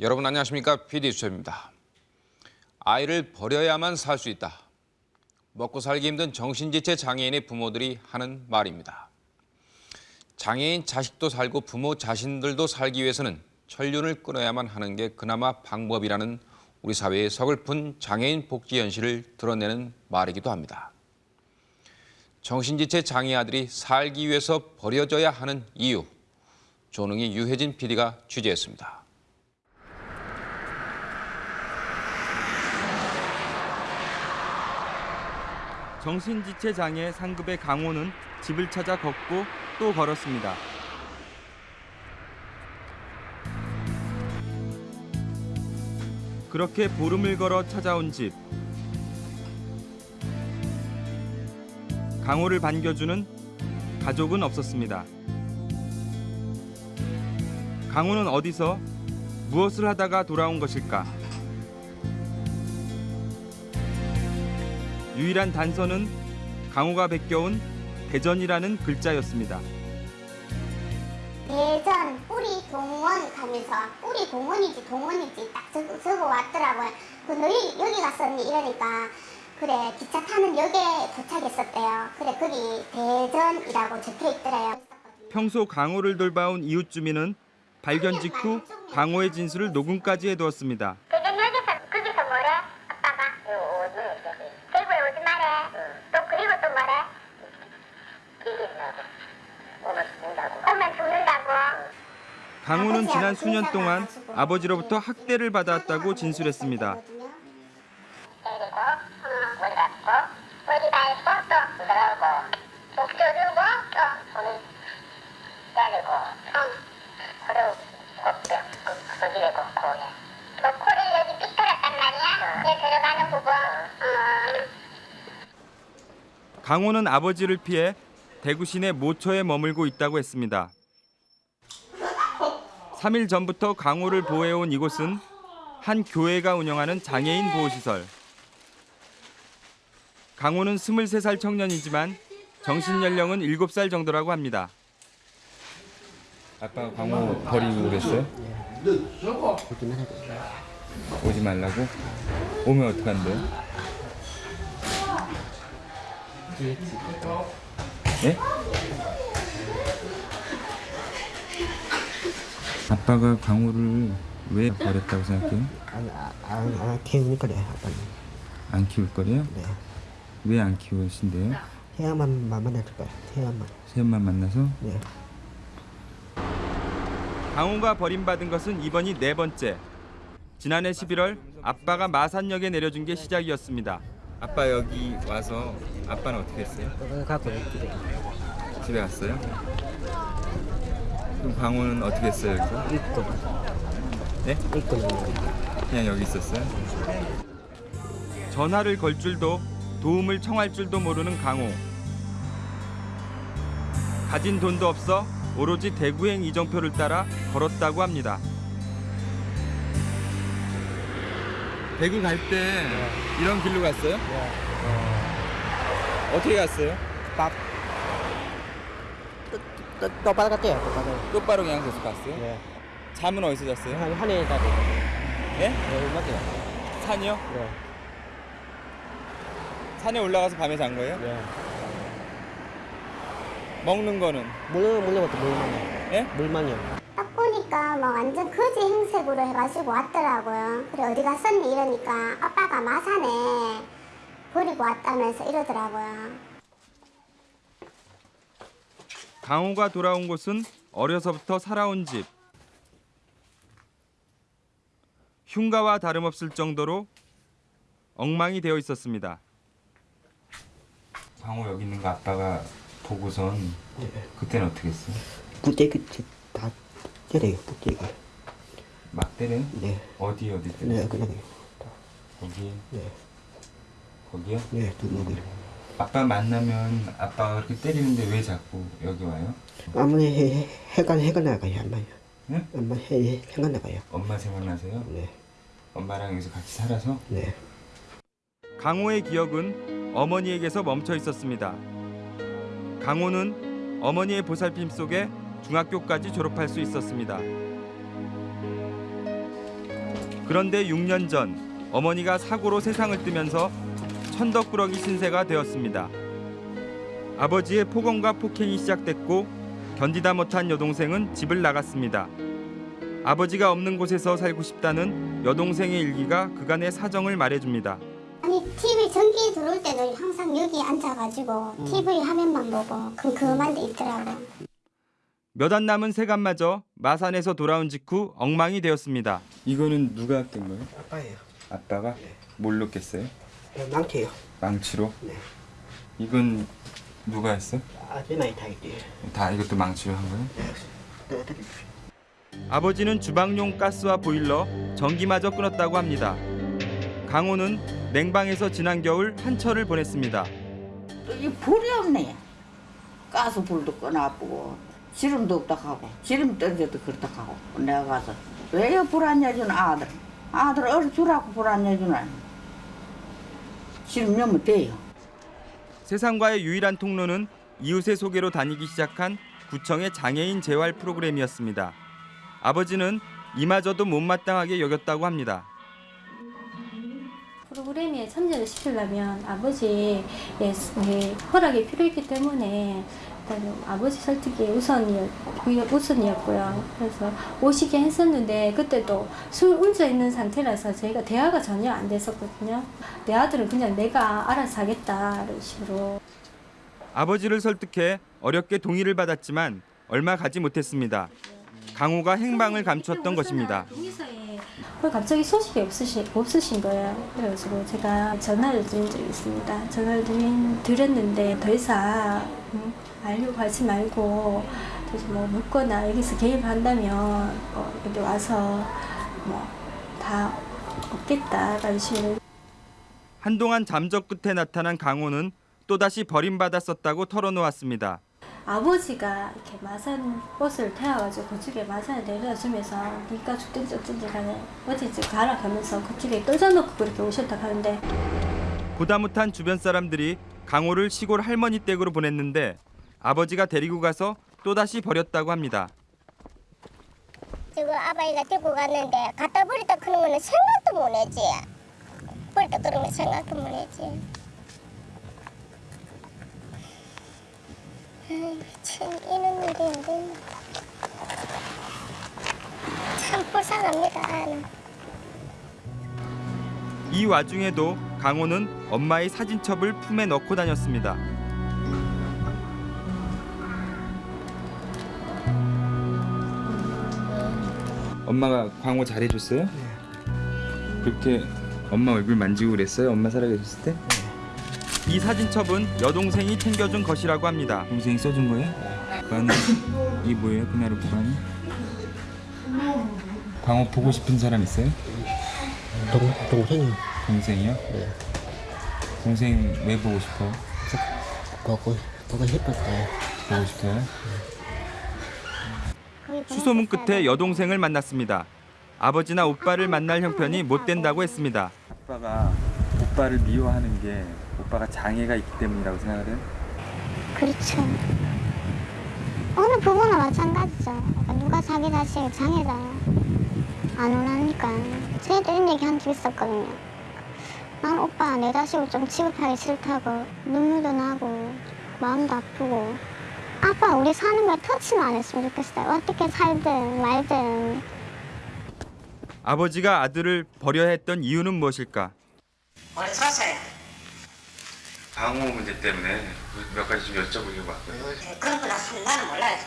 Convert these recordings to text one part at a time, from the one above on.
여러분 안녕하십니까? PD 수첩입니다. 아이를 버려야만 살 수 있다. 먹고 살기 힘든 정신지체 장애인의 부모들이 하는 말입니다. 장애인 자식도 살고 부모 자신들도 살기 위해서는 천륜을 끊어야만 하는 게 그나마 방법이라는 우리 사회의 서글픈 장애인 복지 현실을 드러내는 말이기도 합니다. 정신지체 장애 아들이 살기 위해서 버려져야 하는 이유, 조능희 유혜진 PD가 취재했습니다. 정신지체 장애 상급의 강호는 집을 찾아 걷고 또 걸었습니다. 그렇게 보름을 걸어 찾아온 집. 강호를 반겨주는 가족은 없었습니다. 강호는 어디서 무엇을 하다가 돌아온 것일까? 유일한 단서는 강호가 베껴온 대전이라는 글자였습니다. 대전 뿌리 동원 가면서 뿌리 동원인지 동원인지 딱 적어, 적어 왔더라고요. 그 너희 여기 갔었니 이러니까 그래 기차 타는 역에 도착했었대요. 그래 거기 대전이라고 적혀 있더래요. 평소 강호를 돌봐온 이웃 주민은 발견 직후 강호의 진술을 녹음까지 해두었습니다. 대전 역에서 거기서 뭐래? 아빠가 대구에 오지 마래. 또 그리고 또 뭐래? 오면 죽는다고. 강호는 지난 수년 동안 아버지로부터 학대를 받아왔다고 진술했습니다. 강호는 아버지를 피해 대구 시내 모처에 머물고 있다고 했습니다. 3일 전부터 강호를 보호해온 이곳은 한 교회가 운영하는 장애인 보호시설. 강호는 23살 청년이지만 정신 연령은 7살 정도라고 합니다. 아빠가 강호 버리고 그랬어요? 오지 말라고? 오면 어떡한대요? 예? 아빠가 강호를 왜 버렸다고 생각해요? 안, 안, 안 키우는 거래 아빠는 안 키울 거래요? 네 왜 안 키우신대요? 태양만 만날 거야 태양만 새엄마 만나서? 네 강호가 버림받은 것은 이번이 네 번째. 지난해 11월 아빠가 마산역에 내려준 게 시작이었습니다. 아빠 여기 와서 아빠는 어떻게 했어요? 갖고 집에 갔어요? 그럼 강호는 어떻게 했어요 여기서? 네? 있고 그냥 여기 있었어요? 전화를 걸 줄도 도움을 청할 줄도 모르는 강호. 가진 돈도 없어 오로지 대구행 이정표를 따라 걸었다고 합니다. 대구 갈 때 이런 길로 갔어요? 어떻게 갔어요? 밥 똑바로 갔대요 똑바로 똑바로 그냥 계속 갔어요? 네 잠은 어디서 잤어요? 한 한해다 예? 네 맞대요 산이요? 네 산에 올라가서 밤에 잔 거예요? 네 먹는 거는? 물론 물론 것도 물만요 예? 물만요 딱 보니까 뭐 완전 거지 행색으로 해가지고 왔더라고요. 그래 어디 갔었니 이러니까 아빠가 마산에 버리고 왔다면서 이러더라고요. 강호가 돌아온 곳은 어려서부터 살아온 집. 흉가와 다름없을 정도로 엉망이 되어 있었습니다. 강호 여기 있는 거 아빠가 보고선 그때는 어떻게 했어? 부대기 다 때려요 부대기 막 때려요? 네 어디 어디 네, 그냥 거기 네, 거기요? 네, 두목이. 아빠 만나면 아빠가 그렇게 때리는데 왜 자꾸 여기 와요? 아무리 해, 해가 해가 나가요, 엄마요. 응? 엄마 해 해가 나가요. 엄마 생각나세요? 네, 엄마랑 여기서 같이 살아서? 네. 강호의 기억은 어머니에게서 멈춰 있었습니다. 강호는 어머니의 보살핌 속에 중학교까지 졸업할 수 있었습니다. 그런데 6년 전 어머니가 사고로 세상을 뜨면서 천덕꾸러기 신세가 되었습니다. 아버지의 폭언과 폭행이 시작됐고 견디다 못한 여동생은 집을 나갔습니다. 아버지가 없는 곳에서 살고 싶다는 여동생의 일기가 그간의 사정을 말해줍니다. 아니 TV 전기 들어올 때는 항상 여기 앉아가지고 TV 화면만 보고 컴컴한 데 있더라고. 몇안 남은 세간마저 마산에서 돌아온 직후 엉망이 되었습니다. 이거는 누가 깬 거예요? 아빠예요. 아빠가 뭘로 깼어요? 네, 망태요. 망치로? 네. 이건 누가 했어? 아주 많이 타겠지. 다 이것도 망치로 한 거예요? 네, 주세요? 아버지는 주방용 가스와 보일러, 전기마저 끊었다고 합니다. 강호는 냉방에서 지난 겨울 한철을 보냈습니다. 이 불이 없네. 가스 불도 꺼놔보고 지름도 없다 하고 지름 떨어져도 그렇다 하고 내가 가서 왜 불안 내주는 아들 아들 어디 주라고 불안 내주나 지름 넣으면 돼요. 세상과의 유일한 통로는 이웃의 소개로 다니기 시작한 구청의 장애인 재활 프로그램이었습니다. 아버지는 이마저도 못마땅하게 여겼다고 합니다. 프로그램에 참여를 시키려면 아버지의 예, 허락이 필요했기 때문에 일단 아버지 설득이 우선이었, 우선이었고요. 그래서 오시게 했었는데 그때도 술 운져 있는 상태라서 저희가 대화가 전혀 안 됐었거든요. 내 아들은 그냥 내가 알아서 하겠다 이런 식으로 아버지를 설득해 어렵게 동의를 받았지만 얼마 가지 못했습니다. 강호가 행방을 감췄던 것입니다. 갑자기 소식이 없으시, 없으신 거예요. 그래가지고 제가 전화를 드린 적이 있습니다. 전화를 드린, 드렸는데 더 이상 음, 알려고 하지 말고 뭐 묻거나 여기서 개입한다면 어, 여기 와서 뭐 다 없겠다라는 식으로 한동안 잠적 끝에 나타난 강호는 또다시 버림받았었다고 털어놓았습니다. 아버지가 이렇게 마산 버스를 태워가지고 그쪽에 마산에 내려다 주면서 니가 죽든지 어쩐지 간에 어디지 가라 가면서 그쪽에 떨져놓고 그렇게 오셨다 하는데 보다 못한 주변 사람들이 강호를 시골 할머니 댁으로 보냈는데 아버지가 데리고 가서 또다시 버렸다고 합니다. 지금 아바이가 데리고 갔는데 갖다 버렸다 그런 거는 생각도 못 했지. 버렸다 그런 거 생각도 못 했지. 참 이런 일인데 참 불쌍합니다. 이 와중에도 강호는 엄마의 사진첩을 품에 넣고 다녔습니다. 엄마가 강호 잘해줬어요? 그렇게 엄마 얼굴 만지고 그랬어요? 엄마 살아계셨을 때? 이 사진첩은 여동생이 챙겨준 것이라고 합니다. 동생이 써준 거예요? 그거는 이 뭐예요? 그날의 보관이? 강호 보고 싶은 사람 있어요? 동, 동생이요. 동생이요? 동생 왜 보고 싶어요? 보고, 보고 싶었어요. 보고 싶어요? 수소문 끝에 여동생을 만났습니다. 아버지나 오빠를 만날 형편이 못 된다고 했습니다. 아빠가 오빠를 미워하는 게 오빠가 장애가 있기 때문이라고 생각을 해요? 그렇죠. 어느 부부나 마찬가지죠. 누가 자기 자식 장애다 안 원하니까 저희도 이런 얘기 한 적 있었거든요. 난 오빠 내 자식을 좀 취급하기 싫다고 눈물도 나고 마음도 아프고 아빠 우리 사는 걸 터치만 안 했으면 좋겠어요. 어떻게 살든 말든 아버지가 아들을 버려야 했던 이유는 무엇일까? 우리 서서요. 방호 문제 때문에 몇 가지 좀 여쭤보려고 왔어요. 그런 거나 나는 몰라요.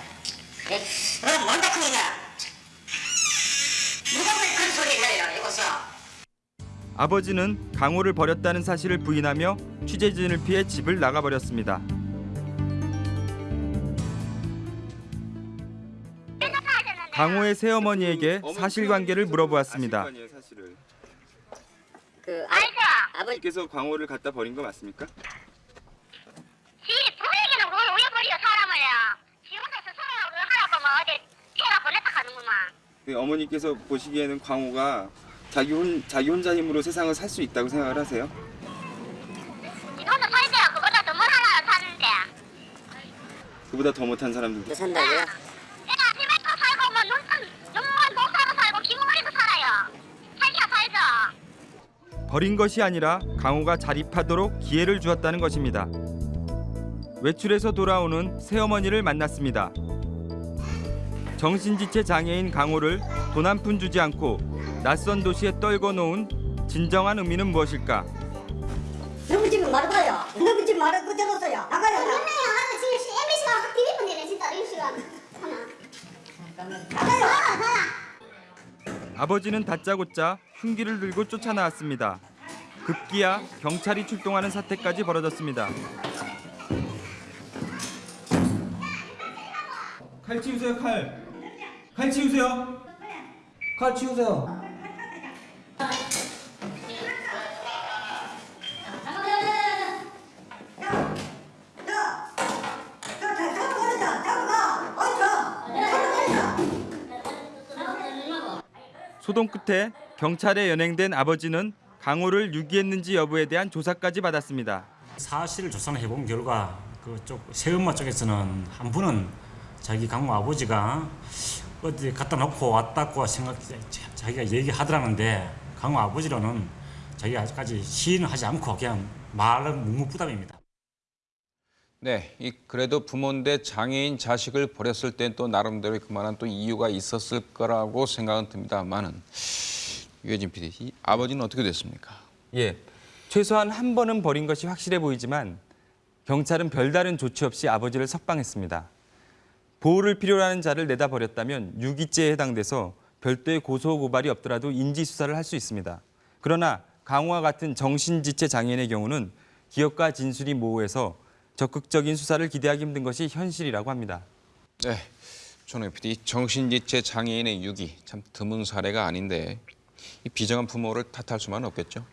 예? 그럼 뭔데 그러냐? 누가 왜 그런 소리를 해요 이곳서? 아버지는 강호를 버렸다는 사실을 부인하며 취재진을 피해 집을 나가버렸습니다. 강호의 새어머니에게 사실관계를 물어보았습니다. 그 아버지께서 강호를 갖다 버린 거 맞습니까? 지 부모에게는 왜, 왜 버려 사람을요? 지 혼자 스스로 하라고 뭐 어디 태가 보냈다 하는구만. 그 어머니께서 보시기에는 광호가 자기 혼 자기 혼자 힘으로 세상을 살 수 있다고 생각을 하세요? 지 혼자 살때야 그보다 더뭘 하나 사는데. 그보다 더 못한 사람들도 산다고요? 내가 집에서 살고 뭐 눈만 눈만 못 살고 살고 기분머리도 살아요. 살기가 버린 것이 아니라 강호가 자립하도록 기회를 주었다는 것입니다. 외출해서 돌아오는 새어머니를 만났습니다. 정신지체 장애인 강호를 돈 한 푼 주지 않고 낯선 도시에 떨궈 놓은 진정한 의미는 무엇일까? 너무 지금 말아봐요. 너무 지금 말아 그대로서요. 나가요. 하나 지금 MBC가 확 뒤집어내네 진짜 이 시간 나가요. 아버지는 다짜고짜 흉기를 들고 쫓아나왔습니다. 급기야 경찰이 출동하는 사태까지 벌어졌습니다. 칼 치우세요 칼. 칼 치우세요. 칼 치우세요. 소동 끝에 경찰에 연행된 아버지는 강호를 유기했는지 여부에 대한 조사까지 받았습니다. 사실을 조사해 본 결과 그쪽 새엄마 쪽에서는 한 분은 자기 강모 아버지가 어디 갖다 놓고 왔다고 생각 자기가 얘기하더라는데 강모 아버지로는 자기가 아직까지 시인을 하지 않고 그냥 말은 묵묵부답입니다. 네, 이 그래도 부모인데 장애인 자식을 버렸을 땐 또 나름대로 그만한 또 이유가 있었을 거라고 생각은 듭니다만은 유해진 PD, 이 아버지는 어떻게 됐습니까? 예, 최소한 한 번은 버린 것이 확실해 보이지만 경찰은 별다른 조치 없이 아버지를 석방했습니다. 보호를 필요로 하는 자를 내다 버렸다면 유기죄에 해당돼서 별도의 고소 고발이 없더라도 인지 수사를 할 수 있습니다. 그러나 강호와 같은 정신지체 장애인의 경우는 기억과 진술이 모호해서 적극적인 수사를 기대하기 힘든 것이 현실이라고 합니다. 네, 전호 PD, 정신지체 장애인의 유기 참 드문 사례가 아닌데 이 비정한 부모를 탓할 수만 없겠죠.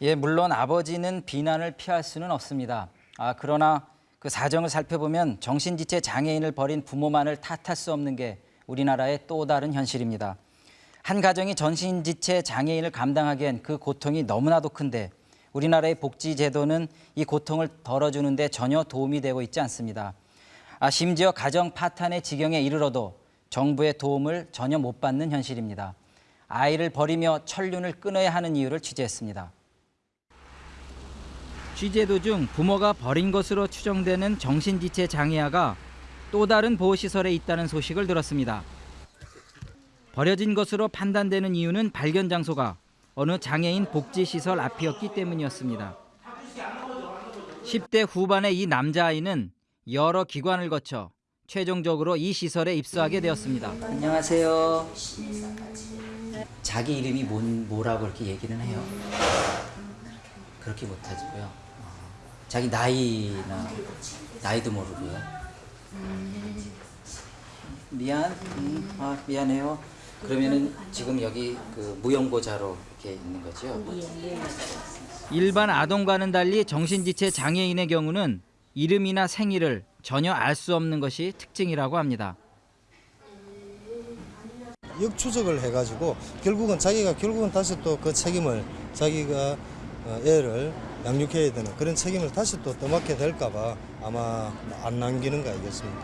예, 물론 아버지는 비난을 피할 수는 없습니다. 아, 그러나 그 사정을 살펴보면 정신지체 장애인을 버린 부모만을 탓할 수 없는 게 우리나라의 또 다른 현실입니다. 한 가정이 정신지체 장애인을 감당하기엔 그 고통이 너무나도 큰데 우리나라의 복지 제도는 이 고통을 덜어주는 데 전혀 도움이 되고 있지 않습니다. 아, 심지어 가정 파탄의 지경에 이르러도 정부의 도움을 전혀 못 받는 현실입니다. 아이를 버리며 천륜을 끊어야 하는 이유를 취재했습니다. 취재 도중 부모가 버린 것으로 추정되는 정신지체 장애아가 또 다른 보호시설에 있다는 소식을 들었습니다. 버려진 것으로 판단되는 이유는 발견 장소가 어느 장애인 복지시설 앞이었기 때문이었습니다. 10대 후반의 이 남자아이는 여러 기관을 거쳐 최종적으로 이 시설에 입소하게 되었습니다. 안녕하세요. 자기 이름이 뭔, 뭐라고 이렇게 얘기는 해요. 그렇게 못하고요. 어, 자기 나이나 나이도 모르고요. 미안, 음, 아, 미안해요. 그러면은 지금 여기 그 무용고자로 이렇게 있는 거죠? 일반 아동과는 달리 정신지체 장애인의 경우는 이름이나 생일을 전혀 알 수 없는 것이 특징이라고 합니다. 역추적을 해가지고 결국은 자기가 결국은 다시 또 그 책임을 자기가 어, 애를 양육해야 되는 그런 책임을 다시 또 떠맡게 될까봐 아마 안 남기는 거 아니겠습니까?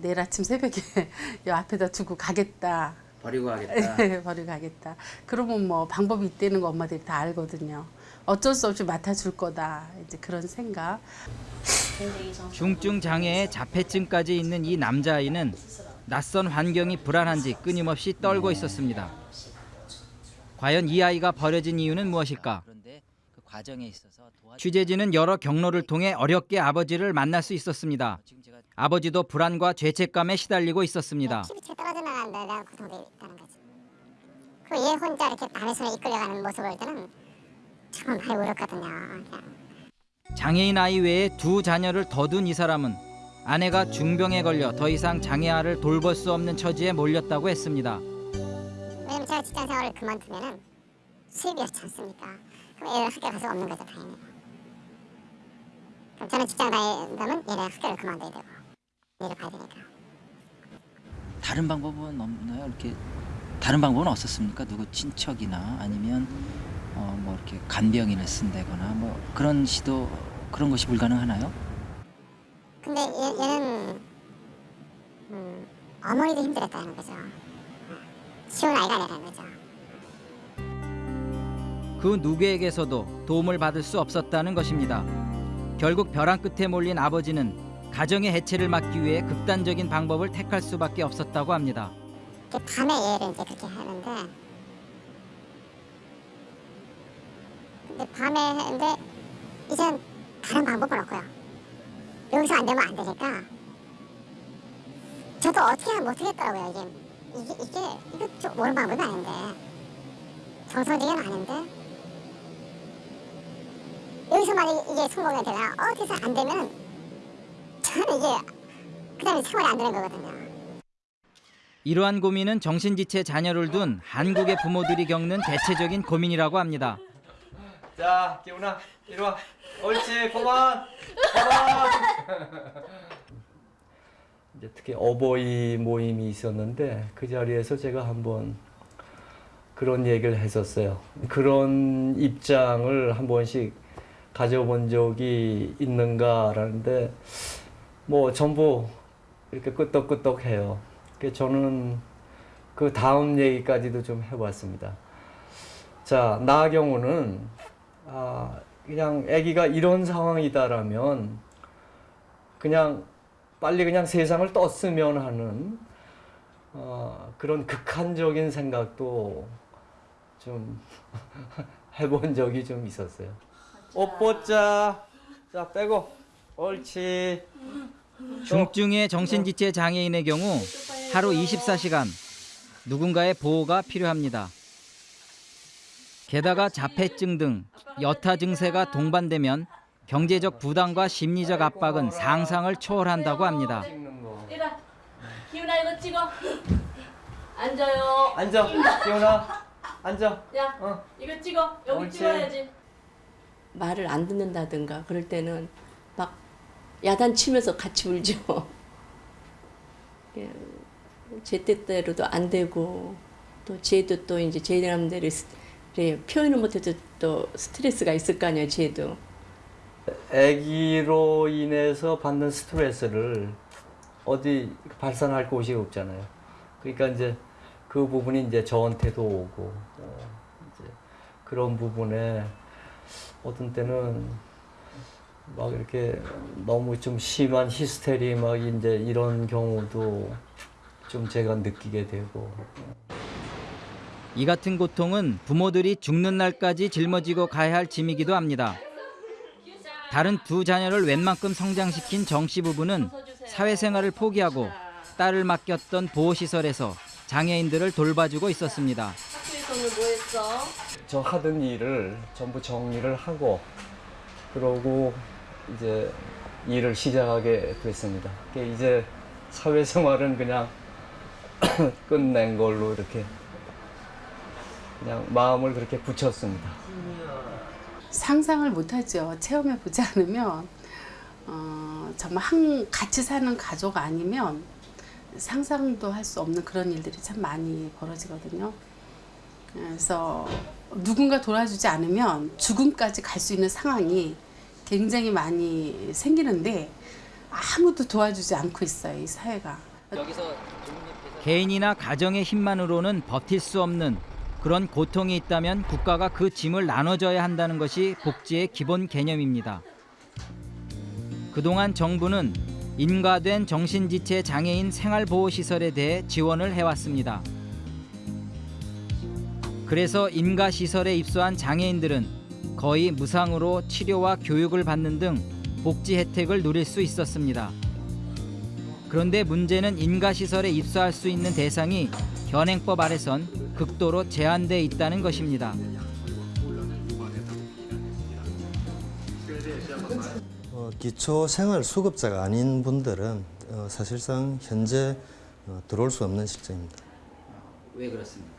내일 아침 새벽에 여 앞에다 두고 가겠다. 버리고 가겠다. 버리고 가겠다. 그러면 뭐 방법이 있다는 거 엄마들이 다 알거든요. 어쩔 수 없이 맡아줄 거다. 이제 그런 생각. 중증 장애에 자폐증까지 있는 이 남자아이는 낯선 환경이 불안한지 끊임없이 떨고 있었습니다. 과연 이 아이가 버려진 이유는 무엇일까? 취재진은 여러 경로를 통해 어렵게 아버지를 만날 수 있었습니다. 아버지도 불안과 죄책감에 시달리고 있었습니다. TV 채 떨어져 나가는데 내가 고통돼 있다는 거지 그리고 얘 혼자 이렇게 남의 손에 이끌려가는 모습을 볼 때는 참 많이 울었거든요 그냥. 장애인 아이 외에 두 자녀를 더 둔 이 사람은 아내가 중병에 걸려 더 이상 장애아를 돌볼 수 없는 처지에 몰렸다고 했습니다. 왜냐면 제가 직장 생활을 그만두면은 수입이 없지 않습니까? 애를 학교 가서 없는 거죠 당연히. 그럼 저는 직장 다니려면 얘네 학교를 그만둬야 되고 일을 봐야 되니까. 다른 방법은 없나요? 이렇게 다른 방법은 없었습니까? 누구 친척이나 아니면 어, 뭐 이렇게 간병인을 쓴다거나 뭐 그런 시도 그런 것이 불가능하나요? 근데 얘, 얘는 음, 어머니도 힘들었다는 거죠. 쉬운 아이가 아니라는 거죠. 그 누구에게서도 도움을 받을 수 없었다는 것입니다. 결국 벼랑 끝에 몰린 아버지는 가정의 해체를 막기 위해 극단적인 방법을 택할 수밖에 없었다고 합니다. 밤에 얘를 이제 그렇게 하는데 근데 밤에 했는데 이젠 다른 방법은 없고요. 여기서 안 되면 안 되니까 저도 어떻게 하면 못하겠더라고요. 이게 이게 이거 좀 옳은 방법이 아닌데 정서적인 아닌데 여기서 만약 이게 성공이 되나 어디서 안 되면 저는 이게 그 다음에 생활이 안 되는 거거든요. 이러한 고민은 정신지체 자녀를 둔 한국의 부모들이 겪는 대체적인 고민이라고 합니다. 자, 기훈아, 이리 와. 옳지, 그만. 그만. 이제 특히 어버이 모임이 있었는데 그 자리에서 제가 한번 그런 얘기를 했었어요. 그런 입장을 한 번씩 가져본 적이 있는가라는데 뭐 전부 이렇게 끄떡끄떡해요. 저는 그 다음 얘기까지도 좀 해봤습니다. 자, 나 경우는 아, 그냥 아기가 이런 상황이다라면 그냥 빨리 그냥 세상을 떴으면 하는 어, 그런 극한적인 생각도 좀 해본 적이 좀 있었어요. 옷 벗자. 자, 빼고. 옳지. 중증의 정신지체 장애인의 경우 하루 24시간 누군가의 보호가 필요합니다. 게다가 자폐증 등 여타 증세가 동반되면 경제적 부담과 심리적 압박은 상상을 초월한다고 합니다. 이라 기훈아 이거 찍어 앉아요 앉아. 기훈아. 앉아. 야 이거 찍어 여기 옳지. 찍어야지 말을 안 듣는다든가 그럴 때는 막 야단치면서 같이 울죠 예, 제 뜻대로도 안 되고 또 쟤도 또 이제 제 나름대로 스- 그래, 표현을 못해도 또 스트레스가 있을 거 아니에요 쟤도 아기로 인해서 받는 스트레스를 어디 발산할 곳이 없잖아요. 그러니까 이제 그 부분이 이제 저한테도 오고 어, 이제 그런 부분에 어떤 때는 막 이렇게 너무 좀 심한 히스테리 막 이제 이런 경우도 좀 제가 느끼게 되고 이 같은 고통은 부모들이 죽는 날까지 짊어지고 가야 할 짐이기도 합니다. 다른 두 자녀를 웬만큼 성장시킨 정 씨 부부는 사회생활을 포기하고 딸을 맡겼던 보호시설에서 장애인들을 돌봐주고 있었습니다. 오늘 뭐 했어? 저 하던 일을 전부 정리를 하고 그러고 이제 일을 시작하게 됐습니다. 이제 사회생활은 그냥 끝낸 걸로 이렇게 그냥 마음을 그렇게 붙였습니다. 상상을 못하죠. 체험해 보지 않으면 어, 정말 한 같이 사는 가족 아니면 상상도 할 수 없는 그런 일들이 참 많이 벌어지거든요. 그래서 누군가 도와주지 않으면 죽음까지 갈 수 있는 상황이 굉장히 많이 생기는데 아무도 도와주지 않고 있어요. 이 사회가. 개인이나 가정의 힘만으로는 버틸 수 없는 그런 고통이 있다면 국가가 그 짐을 나눠줘야 한다는 것이 복지의 기본 개념입니다. 그동안 정부는 인가된 정신지체 장애인 생활보호시설에 대해 지원을 해왔습니다. 그래서 인가시설에 입소한 장애인들은 거의 무상으로 치료와 교육을 받는 등 복지 혜택을 누릴 수 있었습니다. 그런데 문제는 인가시설에 입소할 수 있는 대상이 현행법 아래선 극도로 제한돼 있다는 것입니다. 어, 기초 생활 수급자가 아닌 분들은 어, 사실상 현재 어, 들어올 수 없는 실정입니다. 왜 그렇습니까?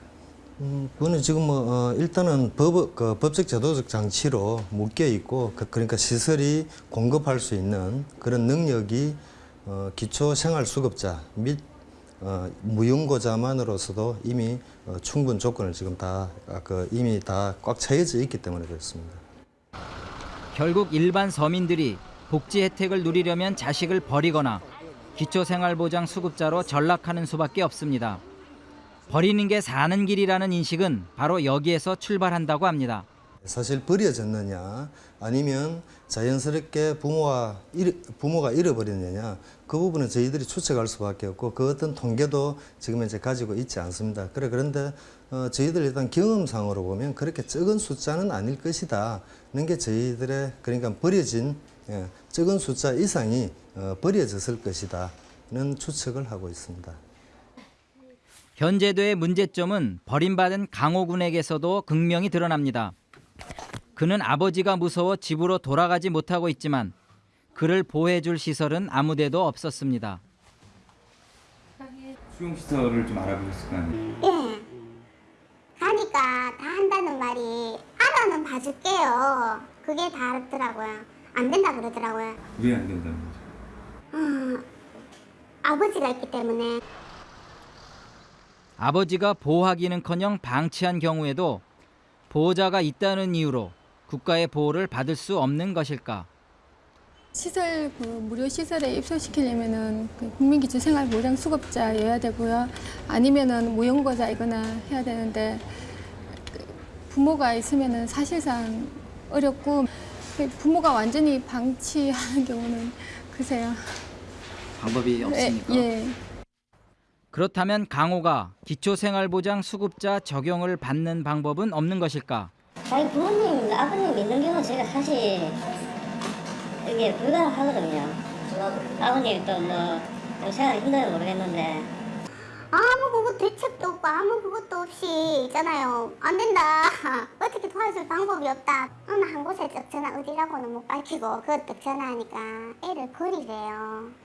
음, 그거는 지금 뭐 어, 일단은 법, 그 법적 제도적 장치로 묶여 있고 그, 러니까 시설이 공급할 수 있는 그런 능력이 어, 기초 생활 수급자 및 어, 무용고자만으로서도 이미 어, 충분 조건을 지금 다 아, 그 이미 다 꽉 차여져 있기 때문에 그렇습니다. 결국 일반 서민들이 복지 혜택을 누리려면 자식을 버리거나 기초생활보장 수급자로 전락하는 수밖에 없습니다. 버리는 게 사는 길이라는 인식은 바로 여기에서 출발한다고 합니다. 사실 버려졌느냐 아니면 자연스럽게 부모가 잃, 부모가 잃어버렸느냐 그 부분은 저희들이 추측할 수밖에 없고 그 어떤 통계도 지금 현재 가지고 있지 않습니다. 그래 그런데 어, 저희들 일단 경험상으로 보면 그렇게 적은 숫자는 아닐 것이다는 게 저희들의 그러니까 버려진 예, 적은 숫자 이상이 어, 버려졌을 것이다는 추측을 하고 있습니다. 현재도의 문제점은 버림받은 강호 군에게서도 극명히 드러납니다. 그는 아버지가 무서워 집으로 돌아가지 못하고 있지만 그를 보호해줄 시설은 아무데도 없었습니다. 수용 시설을 좀 알아보셨을 거 아니에요? 예. 가니까 다 한다는 말이 알아는 봐줄게요. 그게 다더라고요. 안 된다 그러더라고요. 왜 안 된다는 거죠? 음, 아버지가 있기 때문에 아버지가 보호하기는커녕 방치한 경우에도 보호자가 있다는 이유로 국가의 보호를 받을 수 없는 것일까? 시설 그 무료 시설에 입소시키려면은 그 국민기초 생활 보장 수급자여야 되고요. 아니면은 무연고자이거나 해야 되는데 그 부모가 있으면은 사실상 어렵고 그 부모가 완전히 방치하는 경우는 글쎄요. 방법이 예, 예. 그렇다면 강호가 기초생활보장 수급자 적용을 받는 방법은 없는 것일까? 자기 부모님, 아버님 믿는 경우는 제가 사실 이게 불가능하거든요. 아버님 또뭐 생활이 힘들어 모르겠는데 아무 그거 대책도 없고 아무 그것도 없이 있잖아요. 안 된다. 어떻게 도와줄 방법이 없다. 어느 한 곳에 딱 전화 어디라고는 못 밝히고 그것도 전화하니까 애를 버리래요.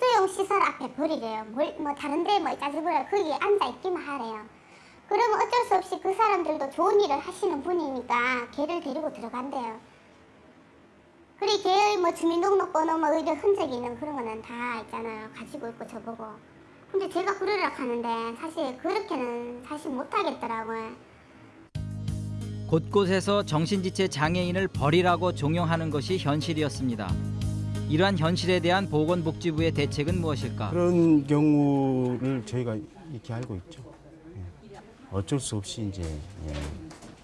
수용 시설 앞에 버리래요. 뭘, 뭐 다른 데뭐 짜증부려 거기에 앉아 있기만 하래요. 그러면 어쩔 수 없이 그 사람들도 좋은 일을 하시는 분이니까 걔를 데리고 들어간대요. 그리 걔의 뭐 주민등록번호 뭐 의료 흔적이 있는 그런 거는 다 있잖아요. 가지고 있고 저보고. 근데 제가 그러려 하는데 사실 그렇게는 사실 못하겠더라고요. 곳곳에서 정신지체 장애인을 버리라고 종용하는 것이 현실이었습니다. 이러한 현실에 대한 보건복지부의 대책은 무엇일까? 그런 경우를 저희가 이렇게 알고 있죠. 예. 어쩔 수 없이 이제 예,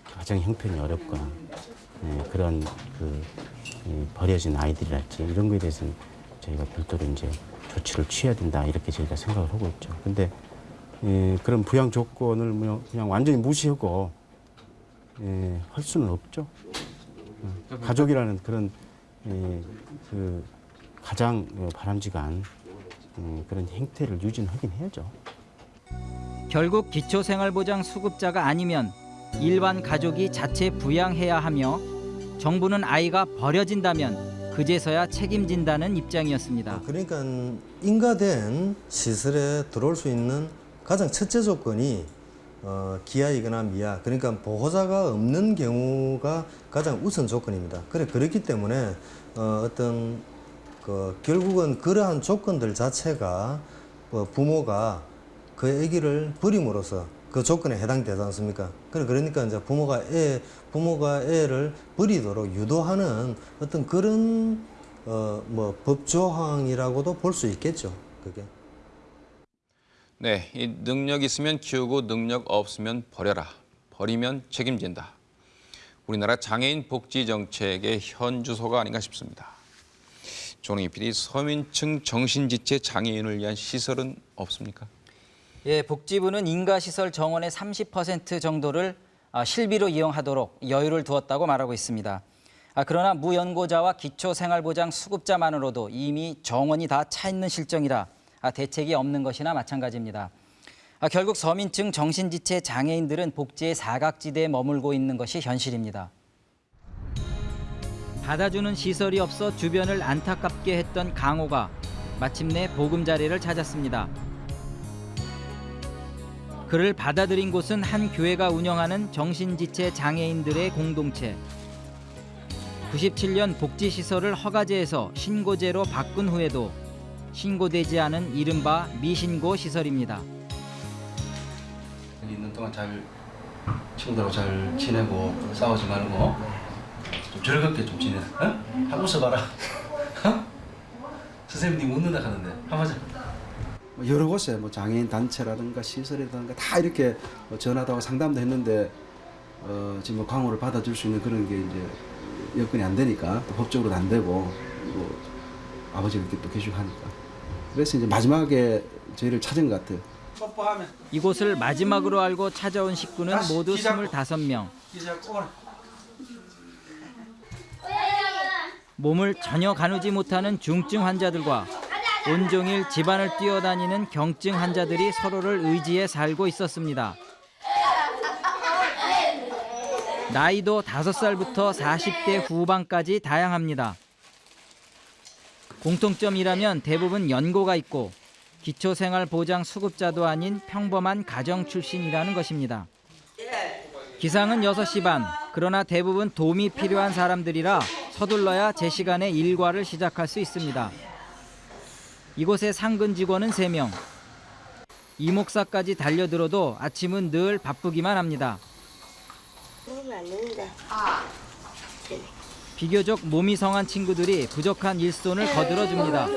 가정 형편이 어렵거나 예, 그런 그이 버려진 아이들이랄지 이런 거에 대해서는 저희가 별도로 이제 조치를 취해야 된다 이렇게 저희가 생각을 하고 있죠. 근데 예, 그런 부양 조건을 뭐 그냥 완전히 무시하고 예, 할 수는 없죠. 예, 가족이라는 그런 예, 그 가장 바람직한 음, 그런 행태를 유지하긴 해야죠. 결국 기초생활보장 수급자가 아니면 일반 가족이 자체 부양해야 하며 정부는 아이가 버려진다면 그제서야 책임진다는 입장이었습니다. 그러니까 인가된 시설에 들어올 수 있는 가장 첫째 조건이 어, 기아이거나 미아 그러니까 보호자가 없는 경우가 가장 우선 조건입니다. 그래 그렇기 때문에 어, 어떤 그 결국은 그러한 조건들 자체가 어, 부모가 그 아기를 버림으로써 그 조건에 해당되지 않습니까? 그러니까 이제 부모가 애 부모가 애를 버리도록 유도하는 어떤 그런 어 뭐 법조항이라고도 볼 수 있겠죠. 그게. 네, 이 능력 있으면 키우고 능력 없으면 버려라. 버리면 책임진다. 우리나라 장애인 복지 정책의 현 주소가 아닌가 싶습니다. 조능희 PD, 서민층 정신지체 장애인을 위한 시설은 없습니까? 예, 복지부는 인가시설 정원의 30% 정도를 아, 실비로 이용하도록 여유를 두었다고 말하고 있습니다. 아, 그러나 무연고자와 기초생활보장 수급자만으로도 이미 정원이 다 차 있는 실정이라 아, 대책이 없는 것이나 마찬가지입니다. 아, 결국 서민층 정신지체 장애인들은 복지의 사각지대에 머물고 있는 것이 현실입니다. 받아주는 시설이 없어 주변을 안타깝게 했던 강호가 마침내 보금자리를 찾았습니다. 그를 받아들인 곳은 한 교회가 운영하는 정신지체 장애인들의 공동체. 97년 복지시설을 허가제에서 신고제로 바꾼 후에도 신고되지 않은 이른바 미신고 시설입니다. 있는 동안 잘 친구들하고 잘 지내고 싸우지 말고 좀 즐겁게 좀 지내. 어? 한번 웃어봐라. 어? 선생님 님 웃는다 하는데 한번 하자. 뭐 여러 곳에 뭐 장애인 단체라든가 시설이라든가 다 이렇게 뭐 전화도 하고 상담도 했는데 어, 지금 뭐 광호를 받아줄 수 있는 그런 게 이제 여건이 안 되니까 또 법적으로도 안 되고 뭐 아버지가 이렇게 또 계시하니까 그래서 이제 마지막에 저희를 찾은 것 같아요. 이곳을 마지막으로 알고 찾아온 식구는 모두 25명. 몸을 전혀 가누지 못하는 중증 환자들과 온종일 집안을 뛰어다니는 경증 환자들이 서로를 의지해 살고 있었습니다. 나이도 5살부터 40대 후반까지 다양합니다. 공통점이라면 대부분 연고가 있고 기초생활보장 수급자도 아닌 평범한 가정 출신이라는 것입니다. 기상은 6시 반, 그러나 대부분 도움이 필요한 사람들이라 서둘러야 제 시간에 일과를 시작할 수 있습니다. 이곳의 상근 직원은 3명. 이목사까지 달려들어도 아침은 늘 바쁘기만 합니다. 비교적 몸이 성한 친구들이 부족한 일손을 거들어줍니다.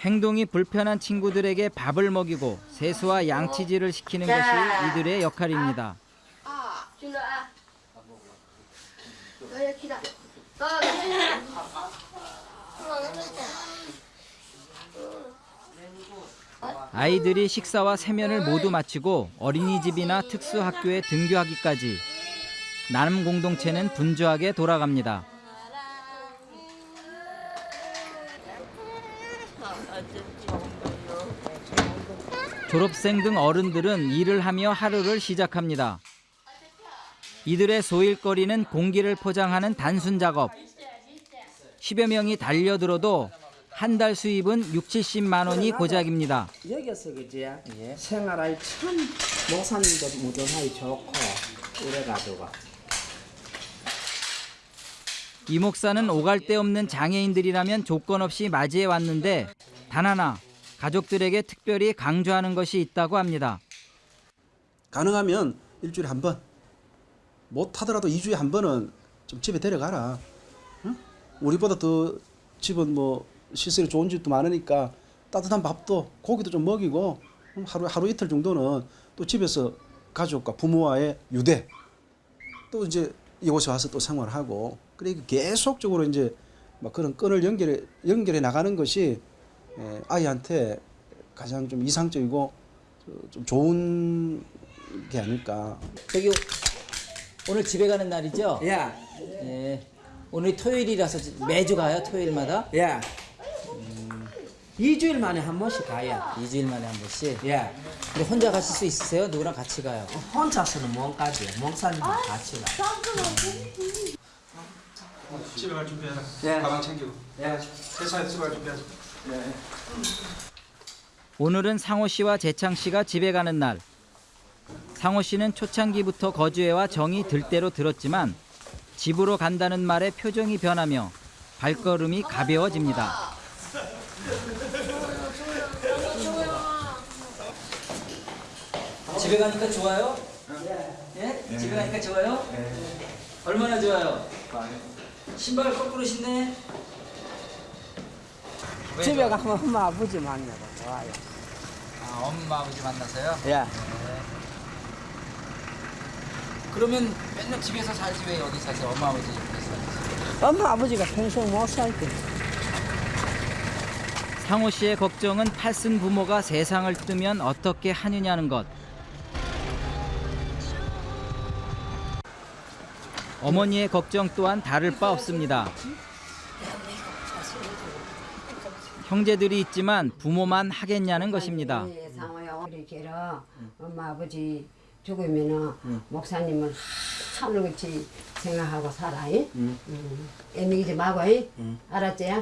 행동이 불편한 친구들에게 밥을 먹이고 세수와 양치질을 시키는 것이 이들의 역할입니다. 아, 준아. 너희 기다. 어, 아이들이 식사와 세면을 모두 마치고 어린이집이나 특수학교에 등교하기까지 나눔 공동체는 분주하게 돌아갑니다. 졸업생 등 어른들은 일을 하며 하루를 시작합니다. 이들의 소일거리는 공기를 포장하는 단순 작업. 10여 명이 달려들어도 한 달 수입은 6, 70만 원이 고작입니다. 여기서 그지 생활할 참 목사님도 무던하기 좋고 이래가지고 이 목사는 오갈 데 없는 장애인들이라면 조건 없이 맞이해 왔는데 단 하나 가족들에게 특별히 강조하는 것이 있다고 합니다. 가능하면 일주일에 한 번, 못하더라도 2주에 한 번은 좀 집에 데려가라. 응? 우리보다 더 집은 뭐 시설이 좋은 집도 많으니까 따뜻한 밥도 고기도 좀 먹이고 음, 하루 하루 이틀 정도는 또 집에서 가족과 부모와의 유대 또 이제 이곳에 와서 또 생활하고 그러니까 계속적으로 이제 막 그런 끈을 연결해 연결해 나가는 것이 에, 아이한테 가장 좀 이상적이고 저- 좀 좋은 게 아닐까. 저기 오늘 집에 가는 날이죠? 예. 예. 오늘 토요일이라서 매주 가요 토요일마다? 예. 2주일 만에 한 번씩 가요. 2주일 만에 한 번씩? 예. 근데 혼자 가실 수 있으세요? 누구랑 같이 가요? 혼자서는 못 가죠. 목사님과 같이 가. 집에 갈 준비해라. 예. 가방 챙기고. 예. 회사에 집에 갈 준비하자. 예. 오늘은 상호 씨와 재창 씨가 집에 가는 날. 상호 씨는 초창기부터 거주해와 정이 들 대로 들었지만 집으로 간다는 말에 표정이 변하며 발걸음이 가벼워집니다. 집에 가니까 좋아요? 예? 집에 가니까 좋아요? 얼마나 좋아요? 신발 거꾸로 신네. 왜 집에? 가면 엄마 아버지 만나고 좋아요. 아, 엄마 아버지 만나서요? 예. 그러면 맨날 집에서 살지 왜 여기 사세요? 엄마 아버지 옆에서. 엄마 아버지가 평생 못 살게. 상호 씨의 걱정은 팔순 부모가 세상을 뜨면 어떻게 하느냐는 것. 어머니의 걱정 또한 다를 바 없습니다. 형제들이 있지만 부모만 하겠냐는 것입니다. 상호야 우리 걔라 엄마 아버지 죽으면은 목사님은 하늘같이 생각하고 살아. 이? 응. 애미지 말고 이? 알았지?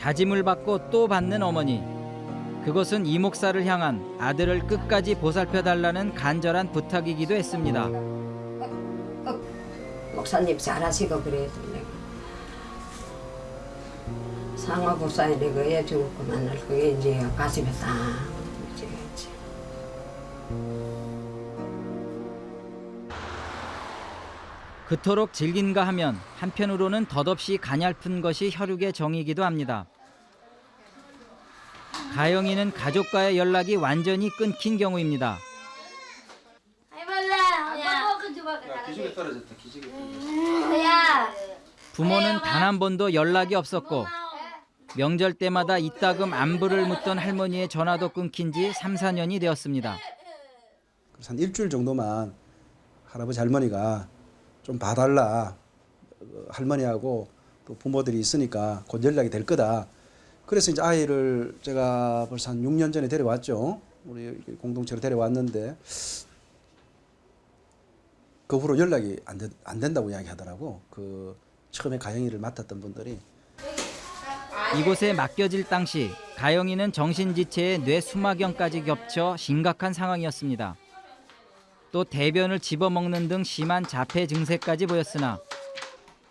다짐을 받고 또 받는 어머니. 그것은 이 목사를 향한 아들을 끝까지 보살펴 달라는 간절한 부탁이기도 했습니다. 목사님 잘하시고 그래도 내가 상호 불사에 내가 애 죽고 만날 그게 이제 가슴에 딱 그토록 질긴가 하면 한편으로는 덧없이 가냘픈 것이 혈육의 정이기도 합니다. 가영이는 가족과의 연락이 완전히 끊긴 경우입니다. 기죽에. 부모는 단 한 번도 연락이 없었고 명절 때마다 이따금 안부를 묻던 할머니의 전화도 끊긴 지 3, 4년이 되었습니다. 한 일주일 정도만 할아버지 할머니가 좀 봐달라. 어, 할머니하고 또 부모들이 있으니까 곧 연락이 될 거다. 그래서 이제 아이를 제가 벌써 한 6년 전에 데려왔죠. 우리 공동체로 데려왔는데 그 후로 연락이 안, 된, 안 된다고 이야기하더라고. 그 처음에 가영이를 맡았던 분들이 이곳에 맡겨질 당시 가영이는 정신지체에 뇌 수막염까지 겹쳐 심각한 상황이었습니다. 또 대변을 집어먹는 등 심한 자폐 증세까지 보였으나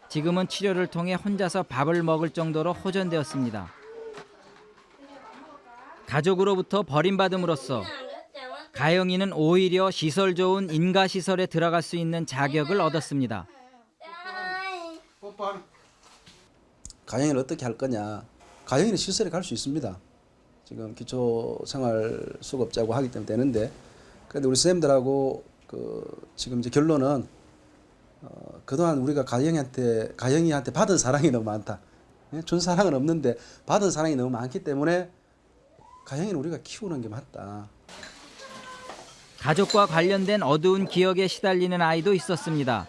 지금은 치료를 통해 혼자서 밥을 먹을 정도로 호전되었습니다. 가족으로부터 버림받음으로써 가영이는 오히려 시설 좋은 인가시설에 들어갈 수 있는 자격을 얻었습니다. 가영이를 어떻게 할 거냐. 가영이는 시설에 갈 수 있습니다. 지금 기초생활수급자고 하기 때문에 되는데 그런데 우리 선생님들하고 그 지금 이제 결론은 어, 그동안 우리가 가영이한테 가영이한테 받은 사랑이 너무 많다. 예? 준 사랑은 없는데 받은 사랑이 너무 많기 때문에 가영이는 우리가 키우는 게 맞다. 가족과 관련된 어두운 기억에 시달리는 아이도 있었습니다.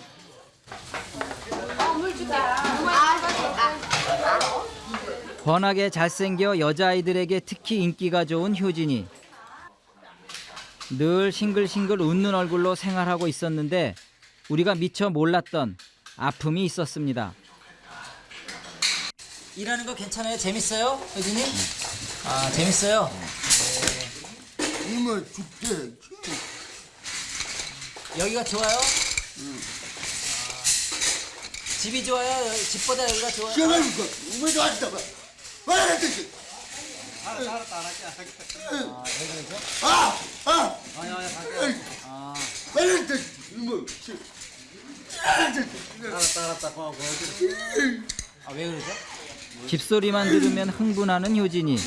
번하게 잘생겨 여자아이들에게 특히 인기가 좋은 효진이. 늘 싱글싱글 웃는 얼굴로 생활하고 있었는데 우리가 미처 몰랐던 아픔이 있었습니다. 일하는 거 괜찮아요? 재밌어요? 효진이? 아, 재밌어요? 이모 죽대. 여기가 좋아요? 집이 좋아요? 집보다 여기가 좋아요? 시원하니까 이모도 왔다 봐. 와 라 뜻이. 알았다, 알았다, 알았다. 아, 왜 그러죠? 아, 아. 아니, 갈게요. 아. 알았다, 알았다. 고마워, 아, 왜 그러죠? 집소리만 들으면 흥분하는 효진이.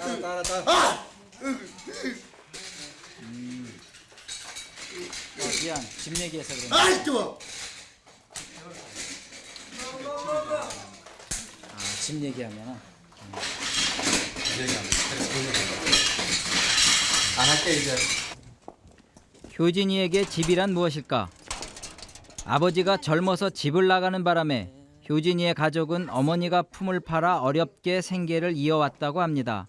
알았다, 알았다. 음. 어, 미안, 집 얘기해서 그래. 아, 좋아. 아, 집 얘기하면은. 안 할게 이제. 효진이에게 집이란 무엇일까? 아버지가 젊어서 집을 나가는 바람에 효진이의 가족은 어머니가 품을 팔아 어렵게 생계를 이어왔다고 합니다.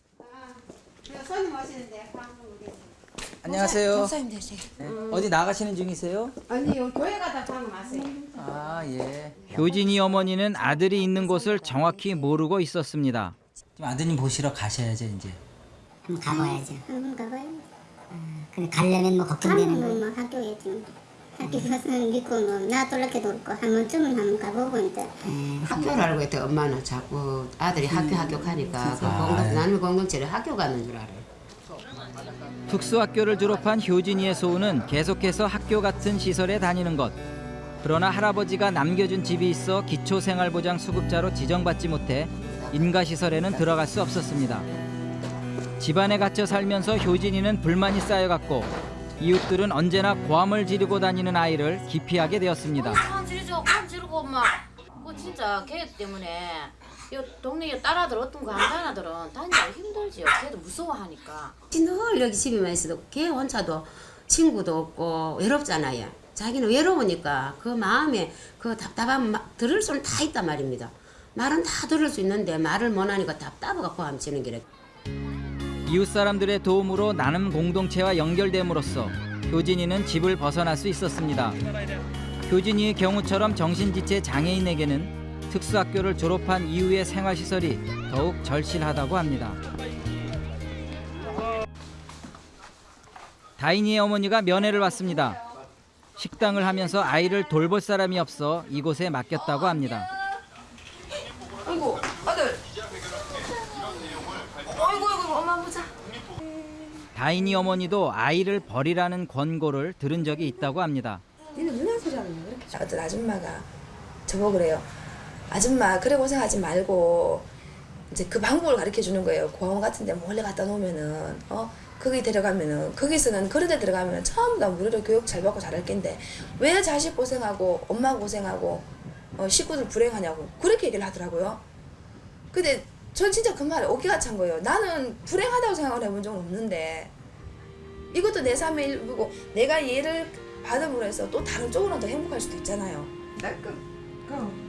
안녕하세요. 목사님 되세요. 네. 어디 나가시는 중이세요? 아니요 교회 가다 방금 왔어요. 아, 예. 효진이 어머니는 아들이 있는 곳을 정확히 모르고 있었습니다. 지금 아드님 보시러 가셔야죠, 이제. 그럼 가봐야죠. 한번 가봐요. 근데 가려면 뭐 걱정되는 가면 거. 뭐 학교겠지. 학교 가서 믿고 뭐 놔둘라게도 없고 한 번쯤은 한번 가보고 이제. 학교를 알고 있대 엄마는 자꾸 아들이 학교 학교 가니까 그 아, 공동, 예. 나는 공동체를 학교 가는 줄 알아. 특수학교를 졸업한 효진이의 소원은 계속해서 학교 같은 시설에 다니는 것. 그러나 할아버지가 남겨준 집이 있어 기초생활보장 수급자로 지정받지 못해 인가시설에는 들어갈 수 없었습니다. 집안에 갇혀 살면서 효진이는 불만이 쌓여갔고 이웃들은 언제나 고함을 지르고 다니는 아이를 기피하게 되었습니다. 관 지르고 엄마. 그 진짜 걔 때문에 이 동네 딸아들 어떤 거 한자나들은 다니기 힘들지요. 걔도 무서워하니까. 늘 여기 집에만 있어도 걔 혼자도 친구도 없고 외롭잖아요. 자기는 외로우니까 그 마음에 그 답답한 마, 들을 수는 다 있단 말입니다. 말은 다 들을 수 있는데 말을 못하니까 답답해갖고 함치는 게래. 이웃 사람들의 도움으로 나눔 공동체와 연결됨으로써 효진이는 집을 벗어날 수 있었습니다. 효진이의 경우처럼 정신지체 장애인에게는 특수학교를 졸업한 이후의 생활시설이 더욱 절실하다고 합니다. 다인이의 어머니가 면회를 왔습니다. 식당을 하면서 아이를 돌볼 사람이 없어 이곳에 맡겼다고 합니다. 아이고 아들. 아이고 아이고 엄마 보자. 다인이 어머니도 아이를 버리라는 권고를 들은 적이 있다고 합니다. 니는 누나 소리 하는 거 어떤 아줌마가 저보고 그래요. 아줌마 그래 고생하지 말고 이제 그 방법을 가르쳐 주는 거예요. 공원 같은 데 몰래 갖다 놓으면은 어 거기 데려가면은 거기서는 그런 데 들어가면은 전부 다 무료로 교육 잘 받고 잘할 겐데 왜 자식 고생하고 엄마 고생하고 어, 식구들 불행하냐고 그렇게 얘기를 하더라고요. 근데 전 진짜 그 말에 어깨가 찬 거예요. 나는 불행하다고 생각을 해본 적은 없는데 이것도 내 삶의 일부고 내가 얘를 받음으로 해서 또 다른 쪽으로 더 행복할 수도 있잖아요.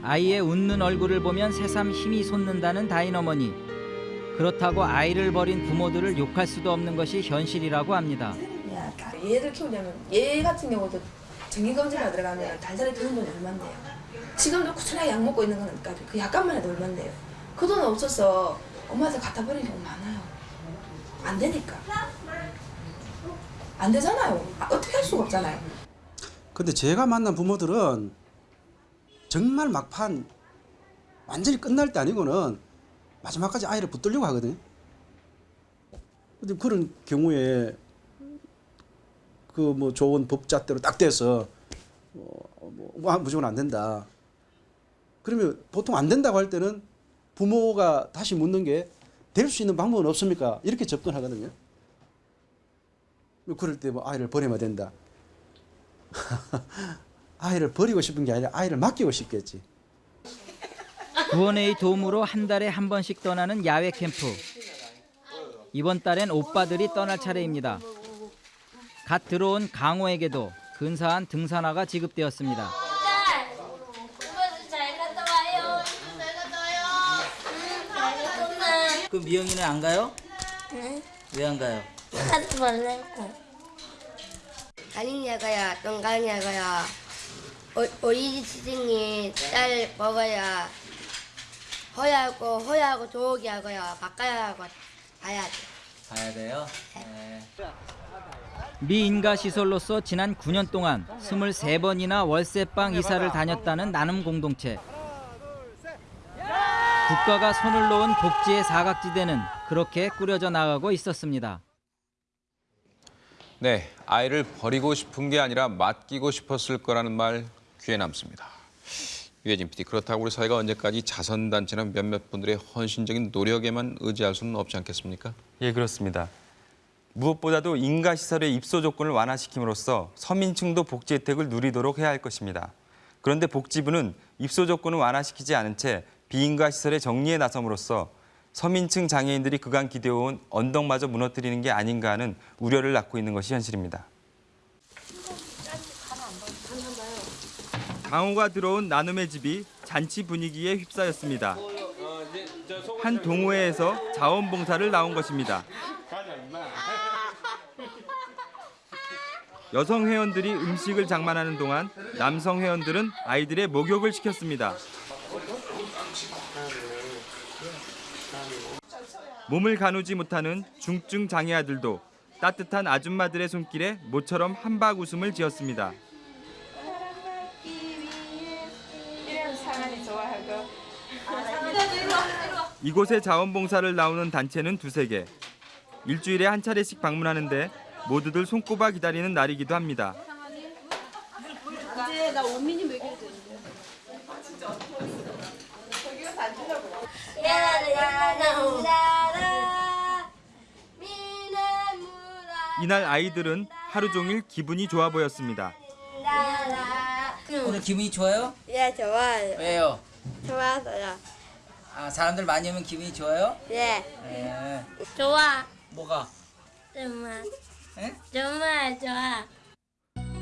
아이의 웃는 얼굴을 보면 새삼 힘이 솟는다는 다인 어머니. 그렇다고 아이를 버린 부모들을 욕할 수도 없는 것이 현실이라고 합니다. 얘를 키우려면 얘 같은 경우도 정기검진만 들어가면 달달이 드는 돈이 얼만데요. 지금도 꾸준하게 약 먹고 있는 거니까 그 약값만 해도 얼만데요. 그돈 없어서 엄마한테 갖다 버리는 경우 많아요. 안 되니까. 안 되잖아요. 아, 어떻게 할 수가 없잖아요. 근데 제가 만난 부모들은 정말 막판 완전히 끝날 때 아니고는 마지막까지 아이를 붙들려고 하거든요. 그런 경우에 그 뭐 좋은 법잣대로 딱 돼서 어, 뭐 아, 무조건 안 된다. 그러면 보통 안 된다고 할 때는 부모가 다시 묻는 게 될 수 있는 방법은 없습니까? 이렇게 접근하거든요. 그럴 때 뭐 아이를 버리면 된다. 아이를 버리고 싶은 게 아니라 아이를 맡기고 싶겠지. 구원회의 도움으로 한 달에 한 번씩 떠나는 야외 캠프. 이번 달엔 오빠들이 떠날 차례입니다. 갓 들어온 강호에게도 근사한 등산화가 지급되었습니다. 잘 갔다 와요. 잘 갔다 와요. 잘 갔다 와. 그 미영이는 안 가요? 응? 왜안 가요? 하지 말라고. 가닝야가야, 똥가닝야가야. 어, 어린이 시즌이 쌀 먹어야 허야하고 허야하고 조기 하고야 바꿔야 하고 가야 돼. 가야 돼요. 미인가 시설로서 지난 9년 동안 23번이나 월세방 이사를 다녔다는 나눔 공동체. 국가가 손을 놓은 복지의 사각지대는 그렇게 꾸려져 나가고 있었습니다. 네, 아이를 버리고 싶은 게 아니라 맡기고 싶었을 거라는 말 귀에 남습니다. 유해진 PD, 그렇다고 우리 사회가 언제까지 자선단체나 몇몇 분들의 헌신적인 노력에만 의지할 수는 없지 않겠습니까? 예, 그렇습니다. 무엇보다도 인가 시설의 입소 조건을 완화시킴으로써 서민층도 복지 혜택을 누리도록 해야 할 것입니다. 그런데 복지부는 입소 조건을 완화시키지 않은 채 비인가 시설의 정리에 나섬으로써 서민층 장애인들이 그간 기대어온 언덕마저 무너뜨리는 게 아닌가 하는 우려를 낳고 있는 것이 현실입니다. 강호가 들어온 나눔의 집이 잔치 분위기에 휩싸였습니다. 한 동호회에서 자원봉사를 나온 것입니다. 여성 회원들이 음식을 장만하는 동안 남성 회원들은 아이들의 목욕을 시켰습니다. 몸을 가누지 못하는 중증 장애 아들도 따뜻한 아줌마들의 손길에 모처럼 한박 웃음을 지었습니다. 이곳에 자원봉사를 나오는 단체는 두세 개. 일주일에 한 차례씩 방문하는데 모두들 손꼽아 기다리는 날이기도 합니다. 이제 나 원민이 먹여야 되는데. 이날 아이들은 하루 종일 기분이 좋아 보였습니다. 오늘 기분이 좋아요? 예, 좋아요. 왜요? 좋아서요. 아, 사람들 많이 오면 기분이 좋아요? 예. 네. 좋아. 뭐가? 정말. 에? 정말 좋아.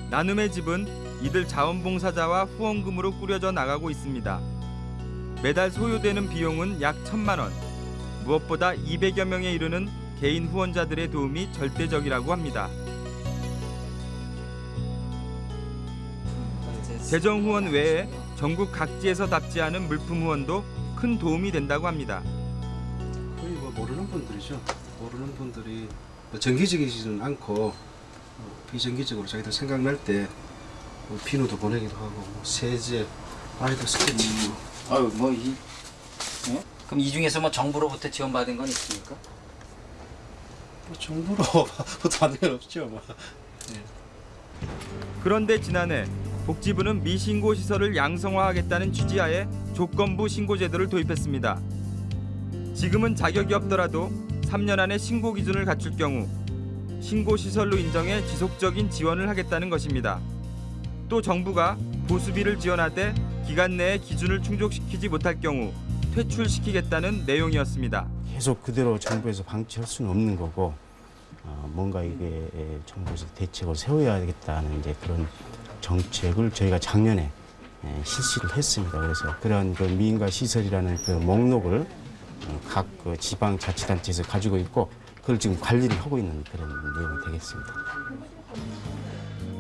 나눔의 집은 이들 자원봉사자와 후원금으로 꾸려져 나가고 있습니다. 매달 소요되는 비용은 약 천만 원. 무엇보다 200여 명에 이르는 개인 후원자들의 도움이 절대적이라고 합니다. 재정 후원 외에 전국 각지에서 답지하는 물품 후원도 큰 도움이 된다고 합니다. 거의 뭐 모르는 분들이죠. 모르는 분들이 정기적이지는 않고 어, 비정기적으로 자기들 생각날 때 뭐 비누도 보내기도 하고 뭐 세제, 아이들 스케치. 아유, 뭐 이. 그럼 이 중에서 뭐 정부로부터 지원받은 건 있습니까? 뭐 정부로부터 받는 건 없죠. 뭐. 그런데 지난해 복지부는 미신고 시설을 양성화하겠다는 취지하에 조건부 신고 제도를 도입했습니다. 지금은 자격이 없더라도 3년 안에 신고 기준을 갖출 경우 신고 시설로 인정해 지속적인 지원을 하겠다는 것입니다. 또 정부가 보수비를 지원하되 기간 내에 기준을 충족시키지 못할 경우 퇴출시키겠다는 내용이었습니다. 계속 그대로 정부에서 방치할 수는 없는 거고 어, 뭔가 이게 정부에서 대책을 세워야겠다는 이제 그런 정책을 저희가 작년에 예, 실시를 했습니다. 그래서 그런 그 미인가 시설이라는 그 목록을 어, 각그 지방자치단체에서 가지고 있고 그걸 지금 관리를 하고 있는 그런 내용이 되겠습니다.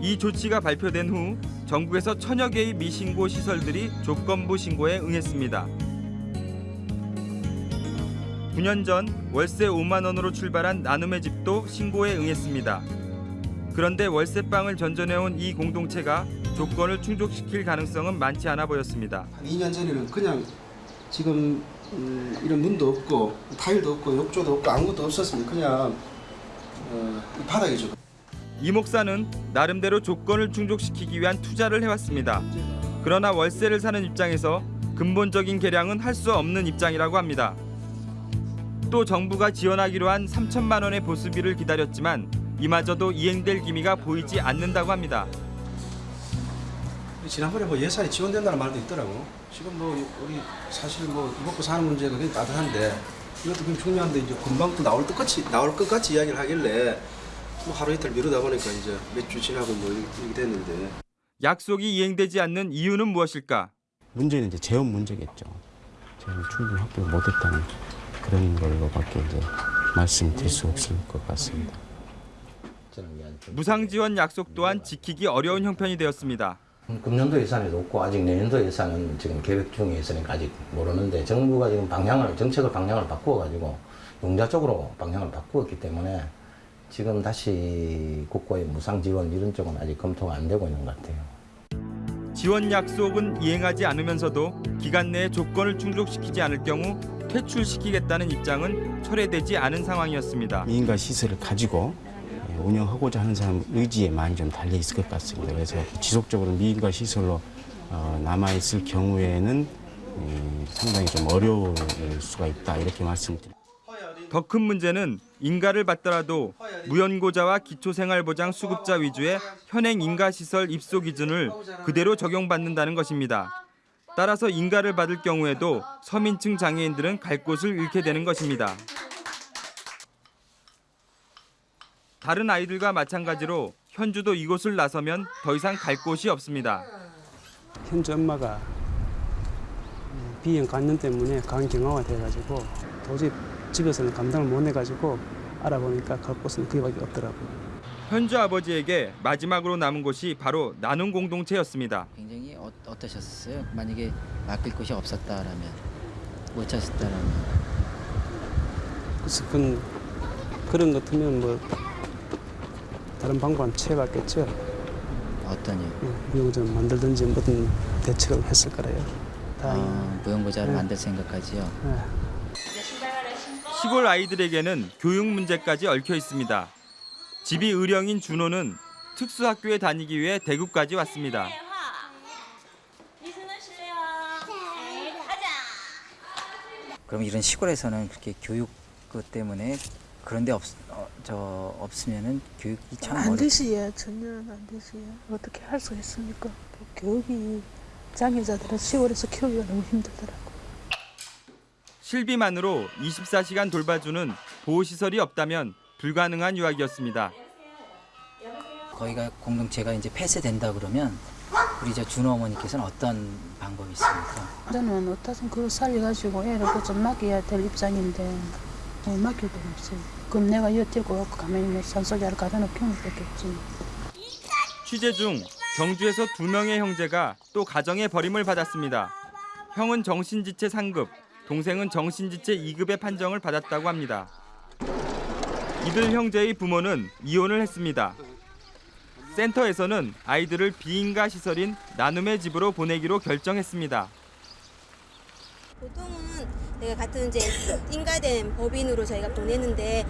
이 조치가 발표된 후 전국에서 천여 개의 미신고 시설들이 조건부 신고에 응했습니다. 9년 전 월세 5만 원으로 출발한 나눔의 집도 신고에 응했습니다. 그런데 월세방을 전전해온 이 공동체가 조건을 충족시킬 가능성은 많지 않아 보였습니다. 한 2년 전에는 그냥 지금 음, 이런 문도 없고 타일도 없고 욕조도 없고 아무것도 없었습니다. 그냥 어, 이 바닥이죠. 이 목사는 나름대로 조건을 충족시키기 위한 투자를 해왔습니다. 그러나 월세를 사는 입장에서 근본적인 개량은 할 수 없는 입장이라고 합니다. 또 정부가 지원하기로 한 3천만 원의 보수비를 기다렸지만 이마저도 이행될 기미가 보이지 않는다고 합니다. 지난번에 뭐 예산이 지원된다는 말도 있더라고. 지금 뭐 우리 사실 뭐 먹고 사는 문제가 굉장히 따뜻한데 이것도 굉장히 중요한데 이제 금방 또 나올 것 같이 나올 것 같이 이야기를 하길래 뭐 하루 이틀 미루다 보니까 이제 몇 주 지나고 뭐 이렇게 됐는데 약속이 이행되지 않는 이유는 무엇일까? 문제는 이제 재원 문제겠죠. 재원 충분히 확보를 못했다는 그런 걸로밖에 이제 말씀드릴 수 없을 것 같습니다. 무상 지원 약속 또한 지키기 어려운 형편이 되었습니다. 금년도 예산에도 없고 아직 내년도 예산은 지금 계획 중에 있으니까 아직 모르는데 정부가 지금 방향을 정책을 방향을 바꾸어 가지고 용자 쪽으로 방향을 바꾸었기 때문에 지금 다시 국고의 무상 지원 이런 쪽은 아직 검토가 안 되고 있는 것 같아요. 지원 약속은 이행하지 않으면서도 기간 내에 조건을 충족시키지 않을 경우 퇴출시키겠다는 입장은 철회되지 않은 상황이었습니다. 미인가 시설을 가지고 예, 운영하고자 하는 사람 의지에 많이 좀 달려 있을 것 같습니다. 그래서 지속적으로 미인가 시설로 어, 남아 있을 경우에는 예, 상당히 좀 어려울 수가 있다 이렇게 말씀드립니다. 더 큰 문제는 인가를 받더라도 무연고자와 기초생활보장 수급자 위주의 현행 인가시설 입소 기준을 그대로 적용받는다는 것입니다. 따라서 인가를 받을 경우에도 서민층 장애인들은 갈 곳을 잃게 되는 것입니다. 다른 아이들과 마찬가지로 현주도 이곳을 나서면 더 이상 갈 곳이 없습니다. 현주 엄마가 비형 간염 때문에 간경화가 돼가지고 도저히 집에서는 감당을 못 해가지고 알아보니까 갈 곳은 그게밖에 없더라고요. 현주 아버지에게 마지막으로 남은 곳이 바로 나눔 공동체였습니다. 굉장히 어, 어떠셨어요? 만약에 맡길 곳이 없었다라면 못 찾았다라면 그래서 그건 그런 것 같으면 뭐 다른 방법은 취해봤겠죠. 어떠냐? 무용좀 만들든지 뭐든 대책을 했을 거래요. 다 아, 무용고자를 네. 만들 생각까지요. 네. 시골 아이들에게는 교육 문제까지 얽혀 있습니다. 집이 의령인 준호는 특수학교에 다니기 위해 대구까지 왔습니다. 그럼 이런 시골에서는 그렇게 교육 것 때문에 그런 데 없, 어, 저 없으면은 교육이 참안 어렵. 되시야 전혀 안 되시야 어떻게 할 수 있습니까 그 교육이 장애자들은 시골에서 키우기가 너무 힘들더라고 실비만으로 24시간 돌봐주는 보호시설이 없다면 불가능한 유학이었습니다. 거기가 공동체가 이제 폐쇄된다 그러면 우리 저 준호 어머니께서는 어떤 방법이 있습니까? 저는 어떠든 그걸 살려가지고 애를 그좀 맡겨야 될 입장인데 뭐 맡길 데가 없어요 그럼 내가 여뛰고 가만히 뭐 가다 놓기면 되겠지 취재 중 경주에서 두 명의 형제가 또 가정의 버림을 받았습니다. 형은 정신지체 상급, 동생은 정신지체 2급의 판정을 받았다고 합니다. 이들 형제의 부모는 이혼을 했습니다. 센터에서는 아이들을 비인가 시설인 나눔의 집으로 보내기로 결정했습니다. 보통은 저희가 같은 이제 인가된 법인으로 저희가 보내는데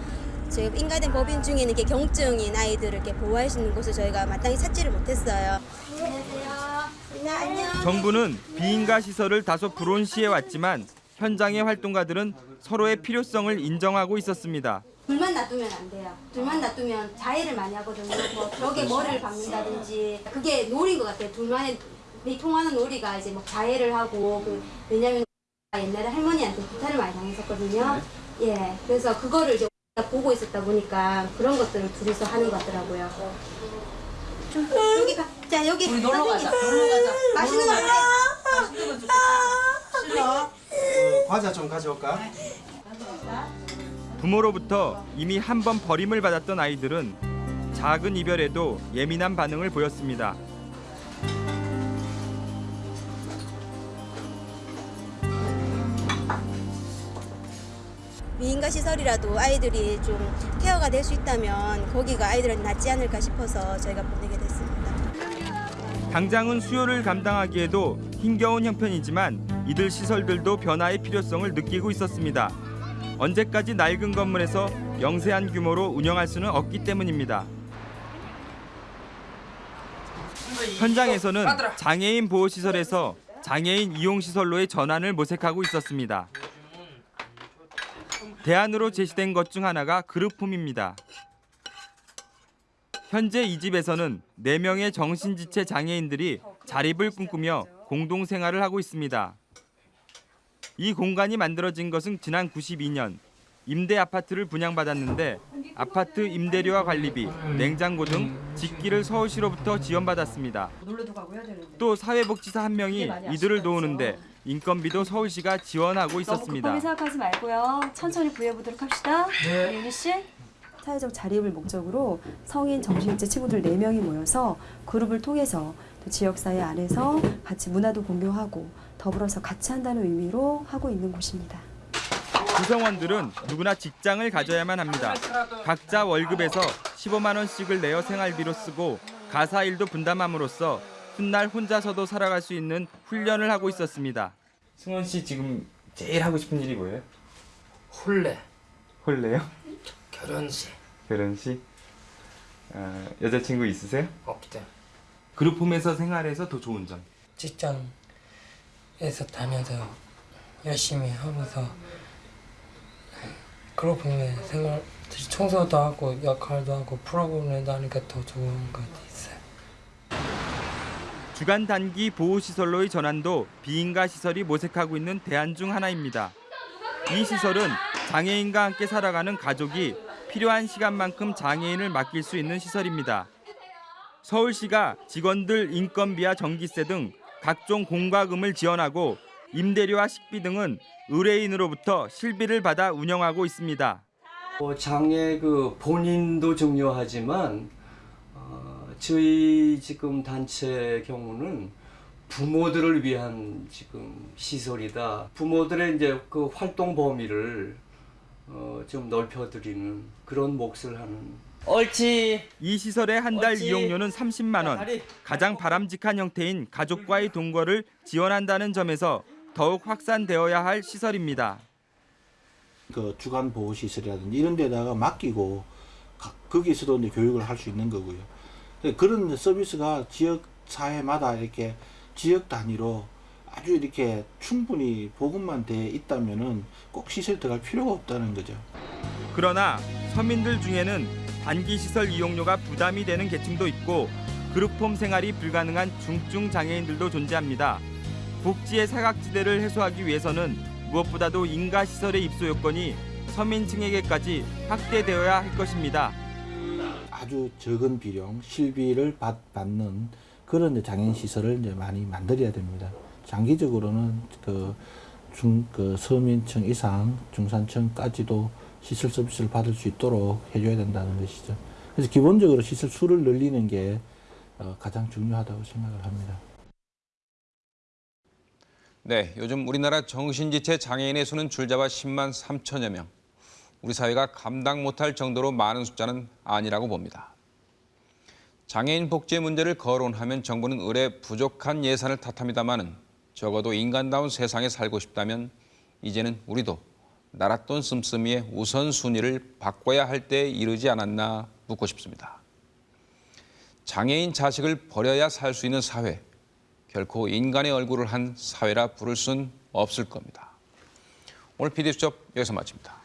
저희가 인가된 법인 중에는 이렇게 경증인 아이들을 이렇게 보호할 수 있는 곳을 저희가 마땅히 찾지를 못했어요. 안녕하세요. 안녕. 정부는 비인가 시설을 다소 불온시해 왔지만 현장의 활동가들은 서로의 필요성을 인정하고 있었습니다. 둘만 놔두면 안 돼요. 둘만 놔두면 자해를 많이 하거든요. 뭐 벽에 머리를 박는다든지 그게 놀인 것 같아요. 둘만의 이 통하는 놀이가 이제 뭐 자해를 하고 그 왜냐면 옛날에 할머니한테 부타를 많이 당했었거든요. 예, 그래서 그거를 이제 보고 있었다 보니까 그런 것들을 둘이서 하는 것 같더라고요. 좀 여기 가. 자 여기 우리 놀러 가자. 놀러 가자. 맛있는 거 놀러 먹래. 싫어? 어, 과자 좀 가져올까? 부모로부터 이미 한 번 버림을 받았던 아이들은 작은 이별에도 예민한 반응을 보였습니다. 미인가 시설이라도 아이들이 좀 케어가 될 수 있다면 거기가 아이들한테 낫지 않을까 싶어서 저희가 보내게 됐습니다. 당장은 수요를 감당하기에도 힘겨운 형편이지만 이들 시설들도 변화의 필요성을 느끼고 있었습니다. 언제까지 낡은 건물에서 영세한 규모로 운영할 수는 없기 때문입니다. 현장에서는 장애인 보호시설에서 장애인 이용시설로의 전환을 모색하고 있었습니다. 대안으로 제시된 것 중 하나가 그룹홈입니다. 현재 이 집에서는 4명의 정신지체 장애인들이 자립을 꿈꾸며 공동생활을 하고 있습니다. 이 공간이 만들어진 것은 지난 92년 임대 아파트를 분양받았는데 아파트 임대료와 관리비, 냉장고 등 집기를 서울시로부터 지원받았습니다. 또 사회복지사 한 명이 이들을 도우는데 인건비도 서울시가 지원하고 있었습니다. 급하게 생각하지 말고요. 천천히 구해보도록 합시다. 네. 윤희 씨. 사회적 자립을 목적으로 성인 정신체 친구들 4명이 모여서 그룹을 통해서 또 지역사회 안에서 같이 문화도 공유하고 더불어서 같이 한다는 의미로 하고 있는 곳입니다. 구성원들은 누구나 직장을 가져야만 합니다. 각자 월급에서 15만 원씩을 내어 생활비로 쓰고 가사 일도 분담함으로써 훗날 혼자서도 살아갈 수 있는 훈련을 하고 있었습니다. 승원 씨 지금 제일 하고 싶은 일이 뭐예요? 홀레 홀레요? 결혼식 결혼식? 어, 여자친구 있으세요? 없대 그룹홈에서 생활해서 더 좋은 점. 직장에서 다녀서 열심히 하면서 보면 생활 청소도 하고 역할도 하고 프로그램도 하니까 더 좋은 것 있어요. 주간 단기 보호시설로의 전환도 비인가 시설이 모색하고 있는 대안 중 하나입니다. 이 시설은 장애인과 함께 살아가는 가족이 필요한 시간만큼 장애인을 맡길 수 있는 시설입니다. 서울시가 직원들 인건비와 전기세 등 각종 공과금을 지원하고 임대료와 식비 등은 의뢰인으로부터 실비를 받아 운영하고 있습니다. 어, 장애 그 본인도 중요하지만 어, 저희 지금 단체 경우는 부모들을 위한 지금 시설이다. 부모들의 이제 그 활동 범위를 어, 좀 넓혀드리는 그런 몫을 하는. 옳지. 이 시설의 한 달. 이용료는 30만 원. 가장 바람직한 형태인 가족과의 동거를 지원한다는 점에서 더욱 확산되어야 할 시설입니다. 그 주간 보호 시설이라든지 이런 데다가 맡기고 가- 거기서도 이제 교육을 할 수 있는 거고요. 근데 그런 서비스가 지역 사회마다 이렇게 지역 단위로 아주 이렇게 충분히 보급만 돼 있다면은 꼭 시설 들어갈 필요가 없다는 거죠. 그러나 서민들 중에는 단기 시설 이용료가 부담이 되는 계층도 있고 그룹홈 생활이 불가능한 중증 장애인들도 존재합니다. 복지의 사각지대를 해소하기 위해서는 무엇보다도 인가 시설의 입소 요건이 서민층에게까지 확대되어야 할 것입니다. 아주 적은 비용, 실비를 받, 받는 그런 이제 장애인 시설을 이제 많이 만들어야 됩니다. 장기적으로는 그 중, 그 서민층 이상 중산층까지도 시설 서비스를 받을 수 있도록 해줘야 된다는 것이죠. 그래서 기본적으로 시설 수를 늘리는 게 어, 가장 중요하다고 생각을 합니다. 네, 요즘 우리나라 정신지체 장애인의 수는 줄잡아 10만 3천여 명. 우리 사회가 감당 못할 정도로 많은 숫자는 아니라고 봅니다. 장애인 복지 문제를 거론하면 정부는 의뢰 부족한 예산을 탓합니다마는 적어도 인간다운 세상에 살고 싶다면 이제는 우리도 나랏돈 씀씀이의 우선순위를 바꿔야 할 때에 이르지 않았나 묻고 싶습니다. 장애인 자식을 버려야 살 수 있는 사회, 결코 인간의 얼굴을 한 사회라 부를 순 없을 겁니다. 오늘 PD수첩 여기서 마칩니다.